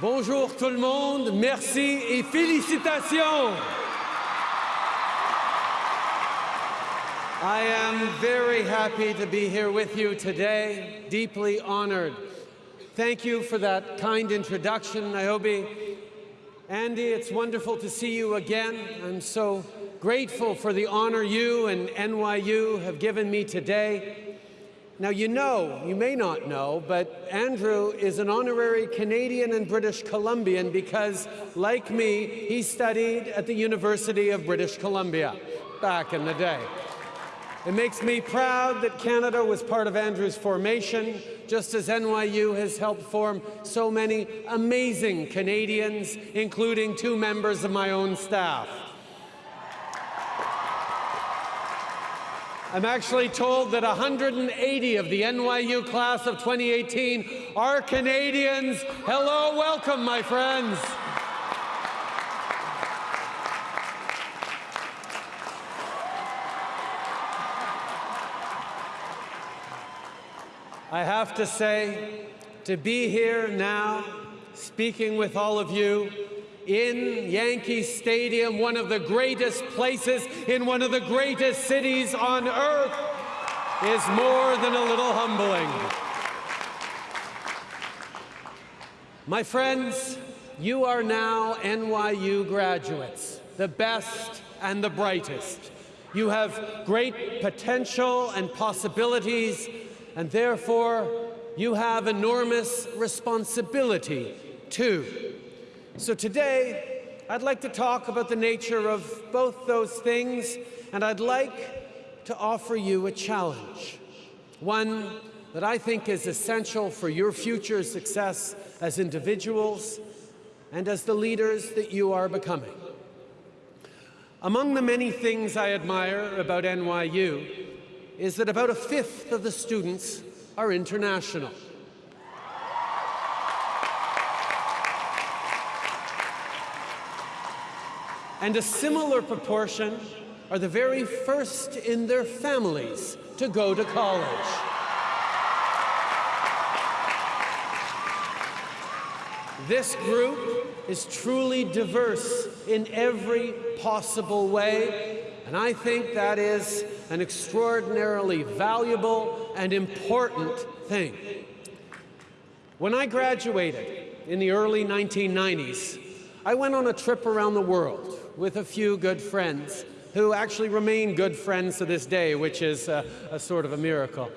Bonjour tout le monde, merci et félicitations. I am very happy to be here with you today, deeply honored. Thank you for that kind introduction, Niobe. Andy, it's wonderful to see you again. I'm so grateful for the honor you and NYU have given me today. Now, you know, you may not know, but Andrew is an honorary Canadian and British Columbian because, like me, he studied at the University of British Columbia back in the day. It makes me proud that Canada was part of Andrew's formation, just as NYU has helped form so many amazing Canadians, including two members of my own staff. I'm actually told that 180 of the NYU class of 2018 are Canadians. Hello, welcome, my friends. I have to say, to be here now, speaking with all of you in Yankee Stadium, one of the greatest places in one of the greatest cities on earth, is more than a little humbling. My friends, you are now NYU graduates, the best and the brightest. You have great potential and possibilities and therefore you have enormous responsibility too. So today, I'd like to talk about the nature of both those things, and I'd like to offer you a challenge, one that I think is essential for your future success as individuals and as the leaders that you are becoming. Among the many things I admire about NYU is that about a fifth of the students are international. And a similar proportion are the very first in their families to go to college. This group is truly diverse in every possible way and I think that is an extraordinarily valuable and important thing. When I graduated in the early 1990s, I went on a trip around the world with a few good friends who actually remain good friends to this day, which is a, a sort of a miracle.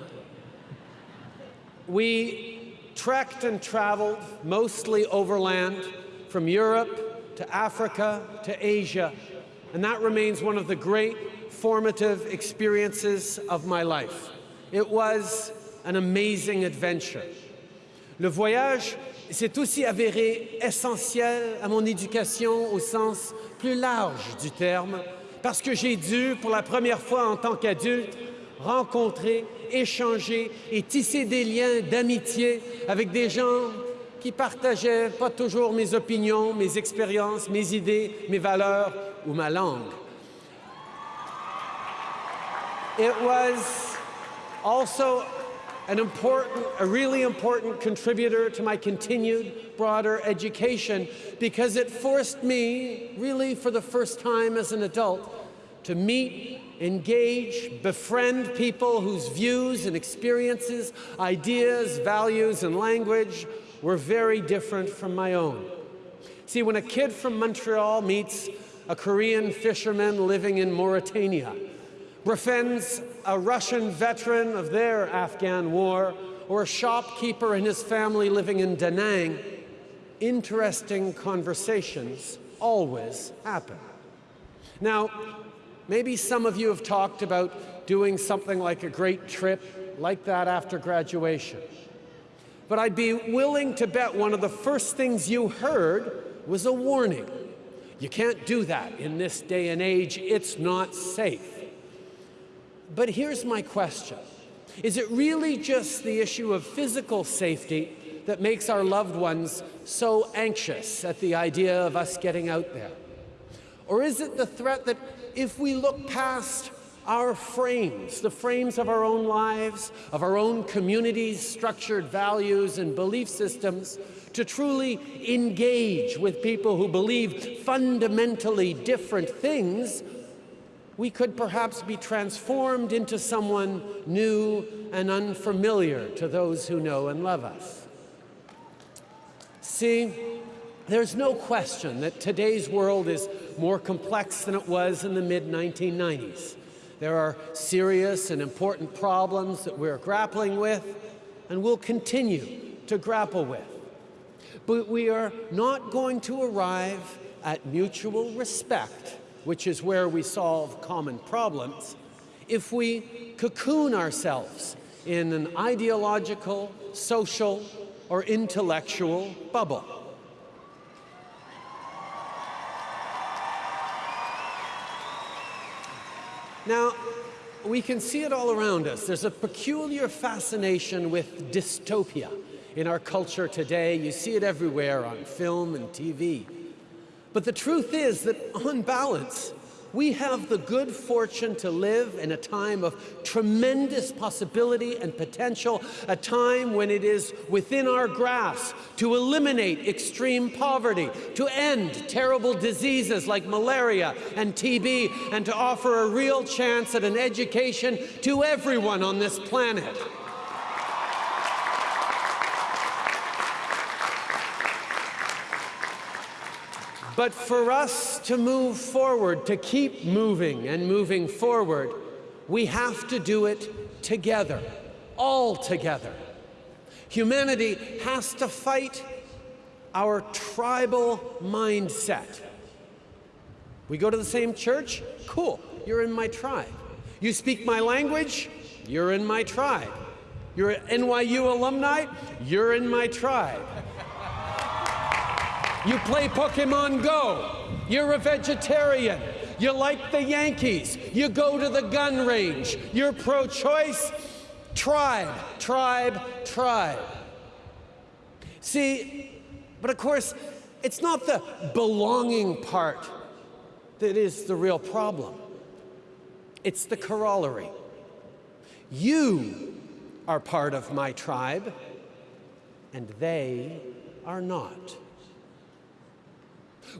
We trekked and traveled mostly overland from Europe to Africa to Asia and that remains one of the great formative experiences of my life. It was an amazing adventure. Le voyage s'est aussi avéré essentiel à mon éducation au sens plus large du terme, parce que j'ai dû, pour la première fois en tant qu'adulte, rencontrer, échanger et tisser des liens d'amitié avec des gens qui partageaient pas toujours mes opinions, mes expériences, mes idées, mes valeurs ou ma langue. It was also an important, a really important contributor to my continued broader education because it forced me, really for the first time as an adult, to meet, engage, befriend people whose views and experiences, ideas, values, and language were very different from my own. See, when a kid from Montreal meets a Korean fisherman living in Mauritania, befriends a Russian veteran of their Afghan war, or a shopkeeper and his family living in Da Nang, interesting conversations always happen. Now, maybe some of you have talked about doing something like a great trip like that after graduation. But I'd be willing to bet one of the first things you heard was a warning. You can't do that in this day and age. It's not safe. But here's my question. Is it really just the issue of physical safety that makes our loved ones so anxious at the idea of us getting out there? Or is it the threat that if we look past our frames, the frames of our own lives, of our own communities' structured values and belief systems, to truly engage with people who believe fundamentally different things, we could perhaps be transformed into someone new and unfamiliar to those who know and love us. See, there's no question that today's world is more complex than it was in the mid-1990s. There are serious and important problems that we're grappling with and will continue to grapple with. But we are not going to arrive at mutual respect, which is where we solve common problems, if we cocoon ourselves in an ideological, social, or intellectual bubble. Now, we can see it all around us. There's a peculiar fascination with dystopia in our culture today. You see it everywhere on film and TV. But the truth is that on balance, we have the good fortune to live in a time of tremendous possibility and potential, a time when it is within our grasp to eliminate extreme poverty, to end terrible diseases like malaria and TB, and to offer a real chance at an education to everyone on this planet. But for us to move forward, to keep moving and moving forward, we have to do it together, all together. Humanity has to fight our tribal mindset. We go to the same church? Cool, you're in my tribe. You speak my language? You're in my tribe. You're an NYU alumni? You're in my tribe. You play Pokemon Go. You're a vegetarian. You like the Yankees. You go to the gun range. You're pro-choice. Tribe, tribe, tribe. See, but of course, it's not the belonging part that is the real problem. It's the corollary. You are part of my tribe, and they are not.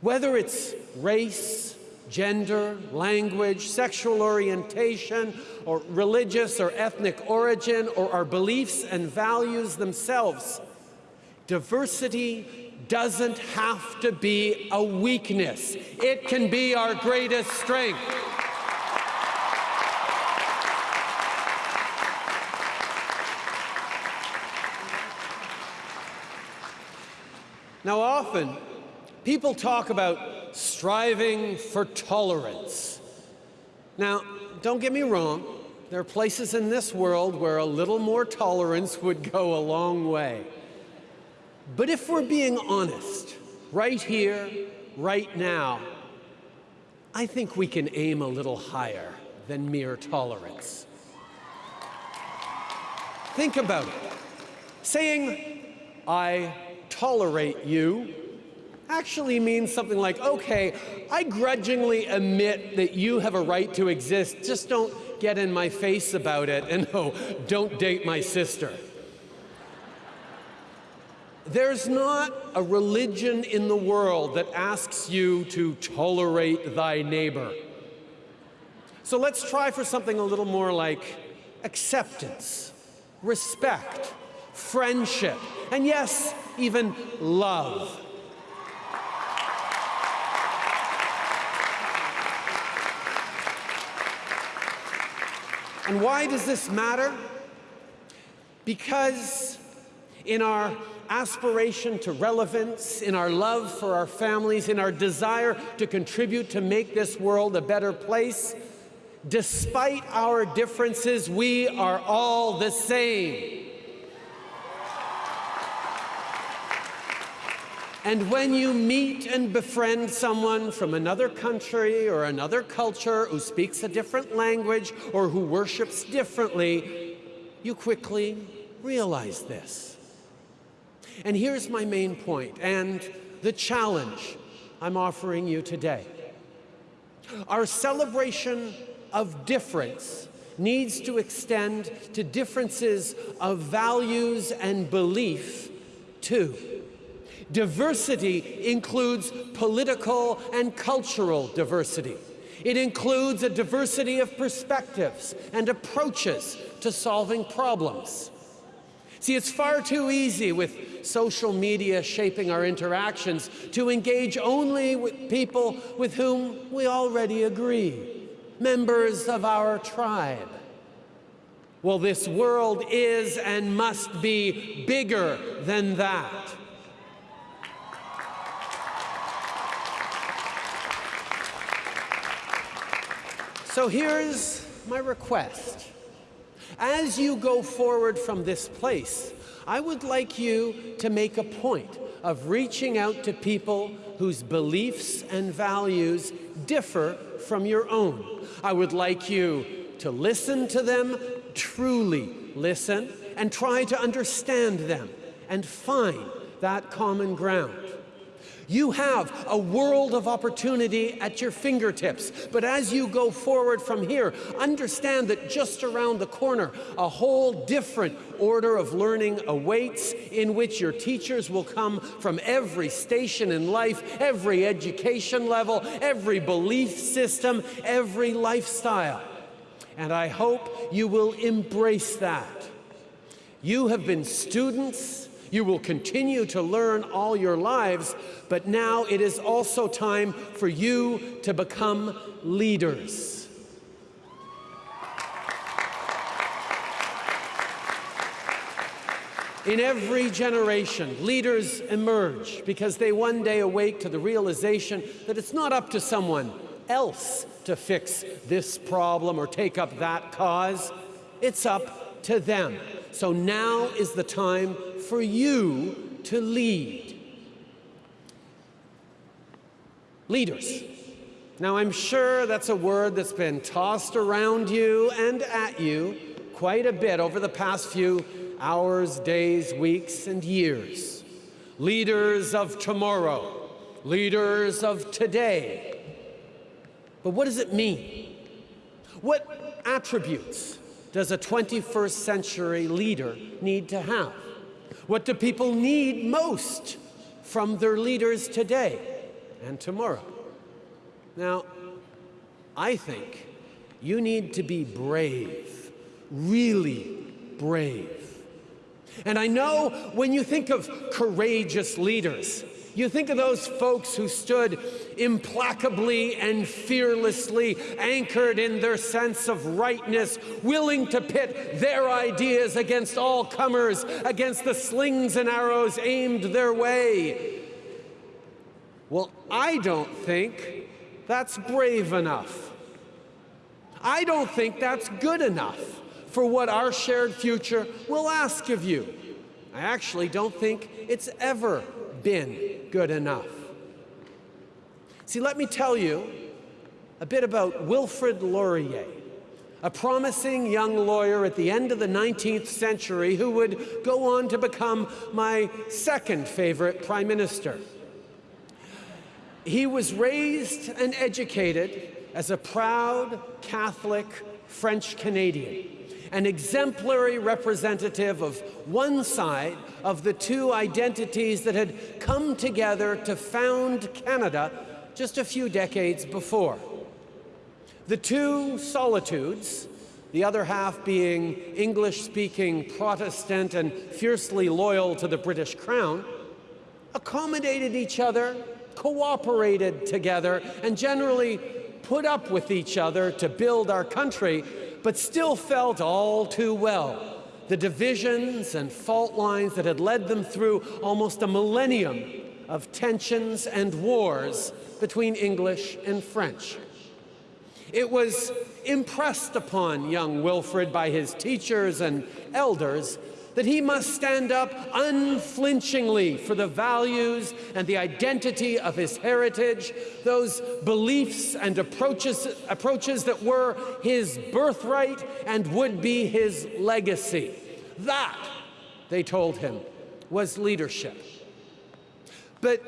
Whether it's race, gender, language, sexual orientation, or religious or ethnic origin, or our beliefs and values themselves, diversity doesn't have to be a weakness. It can be our greatest strength. Now often, People talk about striving for tolerance. Now, don't get me wrong, there are places in this world where a little more tolerance would go a long way. But if we're being honest, right here, right now, I think we can aim a little higher than mere tolerance. Think about it. Saying, I tolerate you actually means something like, okay, I grudgingly admit that you have a right to exist, just don't get in my face about it, and no, oh, don't date my sister. There's not a religion in the world that asks you to tolerate thy neighbor. So let's try for something a little more like acceptance, respect, friendship, and yes, even love. And why does this matter? Because in our aspiration to relevance, in our love for our families, in our desire to contribute to make this world a better place, despite our differences, we are all the same. And when you meet and befriend someone from another country or another culture who speaks a different language or who worships differently, you quickly realize this. And here's my main point and the challenge I'm offering you today. Our celebration of difference needs to extend to differences of values and belief too. Diversity includes political and cultural diversity. It includes a diversity of perspectives and approaches to solving problems. See, it's far too easy with social media shaping our interactions to engage only with people with whom we already agree, members of our tribe. Well, this world is and must be bigger than that. So here's my request. As you go forward from this place, I would like you to make a point of reaching out to people whose beliefs and values differ from your own. I would like you to listen to them, truly listen, and try to understand them and find that common ground. You have a world of opportunity at your fingertips. But as you go forward from here, understand that just around the corner, a whole different order of learning awaits in which your teachers will come from every station in life, every education level, every belief system, every lifestyle. And I hope you will embrace that. You have been students you will continue to learn all your lives, but now it is also time for you to become leaders. In every generation, leaders emerge because they one day awake to the realization that it's not up to someone else to fix this problem or take up that cause. It's up to them. So now is the time for you to lead. Leaders. Now, I'm sure that's a word that's been tossed around you and at you quite a bit over the past few hours, days, weeks, and years. Leaders of tomorrow, leaders of today. But what does it mean? What attributes does a 21st century leader need to have? What do people need most from their leaders today and tomorrow? Now, I think you need to be brave, really brave. And I know when you think of courageous leaders, you think of those folks who stood implacably and fearlessly anchored in their sense of rightness, willing to pit their ideas against all comers, against the slings and arrows aimed their way. Well, I don't think that's brave enough. I don't think that's good enough for what our shared future will ask of you. I actually don't think it's ever been good enough. See, let me tell you a bit about Wilfrid Laurier, a promising young lawyer at the end of the 19th century who would go on to become my second favorite prime minister. He was raised and educated as a proud Catholic French Canadian an exemplary representative of one side of the two identities that had come together to found Canada just a few decades before. The two solitudes, the other half being English-speaking Protestant and fiercely loyal to the British Crown, accommodated each other, cooperated together, and generally put up with each other to build our country but still felt all too well the divisions and fault lines that had led them through almost a millennium of tensions and wars between English and French. It was impressed upon young Wilfrid by his teachers and elders that he must stand up unflinchingly for the values and the identity of his heritage, those beliefs and approaches, approaches that were his birthright and would be his legacy. That, they told him, was leadership. But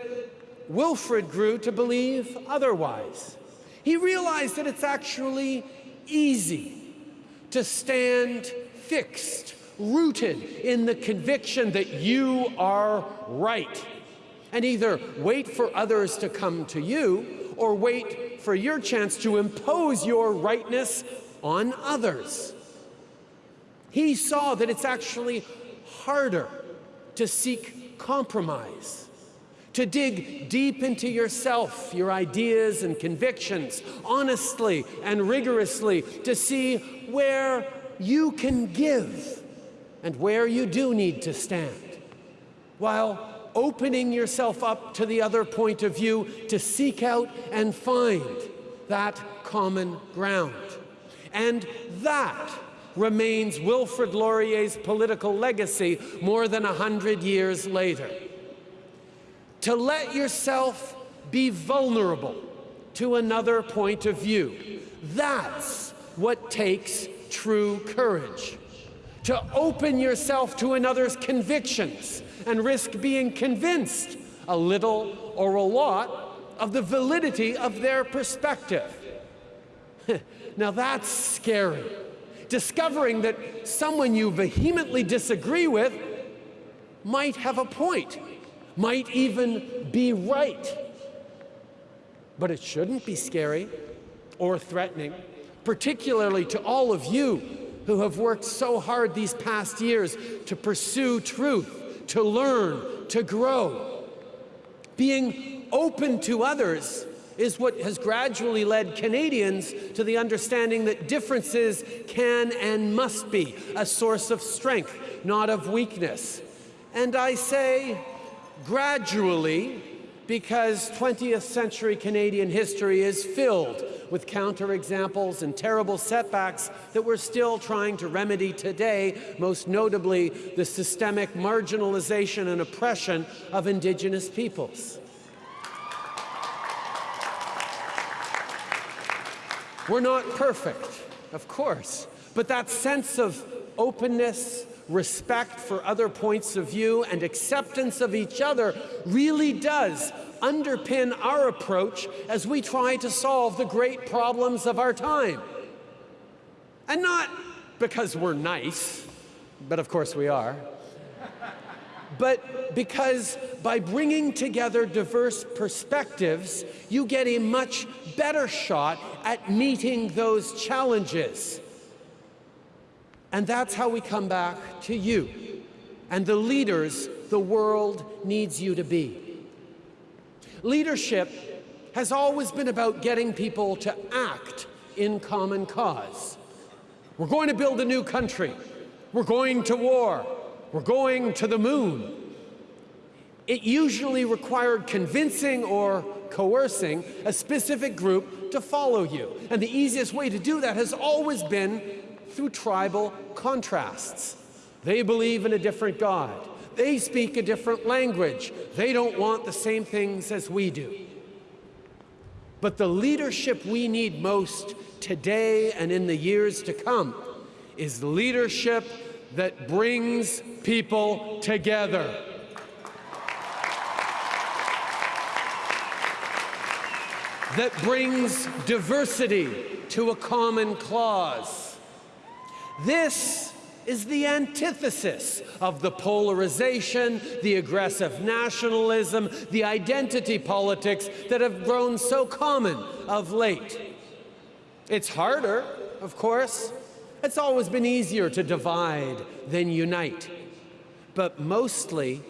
Wilfrid grew to believe otherwise. He realized that it's actually easy to stand fixed, rooted in the conviction that you are right, and either wait for others to come to you or wait for your chance to impose your rightness on others. He saw that it's actually harder to seek compromise, to dig deep into yourself, your ideas and convictions, honestly and rigorously, to see where you can give and where you do need to stand, while opening yourself up to the other point of view to seek out and find that common ground. And that remains Wilfrid Laurier's political legacy more than a hundred years later. To let yourself be vulnerable to another point of view, that's what takes true courage. To open yourself to another's convictions and risk being convinced a little or a lot of the validity of their perspective. now that's scary discovering that someone you vehemently disagree with might have a point, might even be right. But it shouldn't be scary or threatening, particularly to all of you who have worked so hard these past years to pursue truth, to learn, to grow. Being open to others is what has gradually led Canadians to the understanding that differences can and must be a source of strength, not of weakness. And I say gradually because 20th century Canadian history is filled with counterexamples and terrible setbacks that we're still trying to remedy today, most notably the systemic marginalization and oppression of Indigenous peoples. We're not perfect, of course, but that sense of openness, respect for other points of view, and acceptance of each other really does underpin our approach as we try to solve the great problems of our time. And not because we're nice, but of course we are, but because by bringing together diverse perspectives, you get a much better shot at meeting those challenges. And that's how we come back to you and the leaders the world needs you to be. Leadership has always been about getting people to act in common cause. We're going to build a new country. We're going to war. We're going to the moon. It usually required convincing or coercing a specific group to follow you. And the easiest way to do that has always been through tribal contrasts. They believe in a different God. They speak a different language. They don't want the same things as we do. But the leadership we need most today and in the years to come is leadership that brings people together. That brings diversity to a common cause. This is the antithesis of the polarization, the aggressive nationalism, the identity politics that have grown so common of late. It's harder, of course, it's always been easier to divide than unite. But mostly,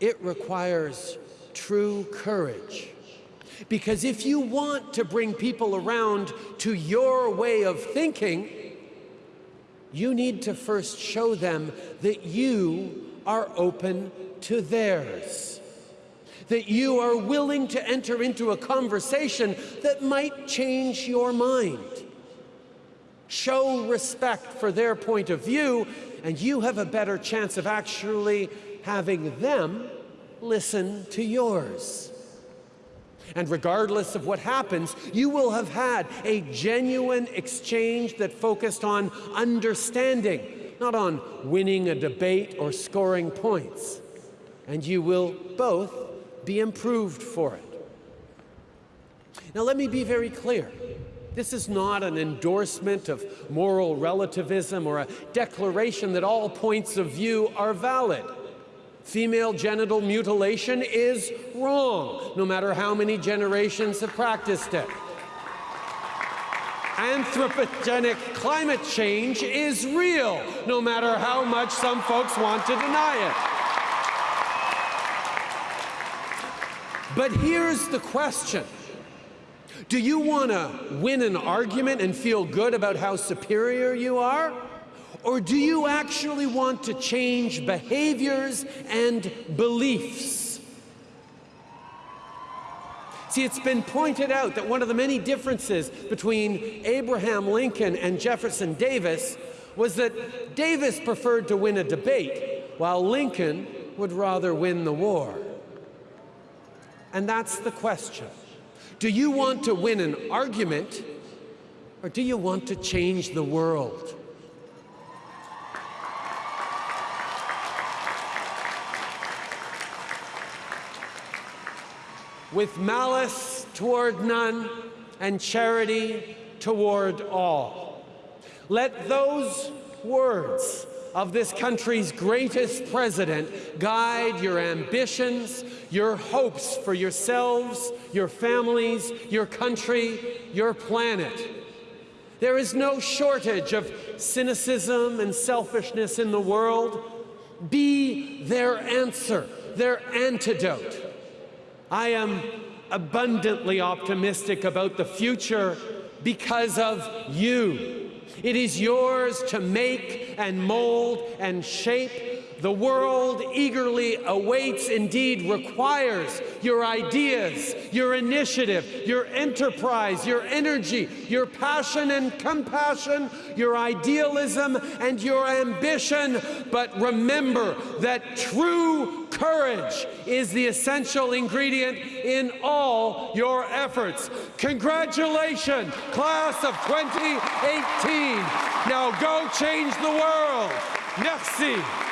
it requires true courage. Because if you want to bring people around to your way of thinking, you need to first show them that you are open to theirs. That you are willing to enter into a conversation that might change your mind show respect for their point of view, and you have a better chance of actually having them listen to yours. And regardless of what happens, you will have had a genuine exchange that focused on understanding, not on winning a debate or scoring points. And you will both be improved for it. Now let me be very clear. This is not an endorsement of moral relativism or a declaration that all points of view are valid. Female genital mutilation is wrong, no matter how many generations have practiced it. Anthropogenic climate change is real, no matter how much some folks want to deny it. But here's the question. Do you want to win an argument and feel good about how superior you are? Or do you actually want to change behaviors and beliefs? See, it's been pointed out that one of the many differences between Abraham Lincoln and Jefferson Davis was that Davis preferred to win a debate, while Lincoln would rather win the war. And that's the question. Do you want to win an argument, or do you want to change the world? With malice toward none and charity toward all. Let those words of this country's greatest president guide your ambitions, your hopes for yourselves, your families, your country, your planet. There is no shortage of cynicism and selfishness in the world. Be their answer, their antidote. I am abundantly optimistic about the future because of you. It is yours to make and mold and shape. The world eagerly awaits, indeed requires, your ideas, your initiative, your enterprise, your energy, your passion and compassion, your idealism and your ambition. But remember that true courage is the essential ingredient in all your efforts. Congratulations, class of 2018. Now go change the world. Merci.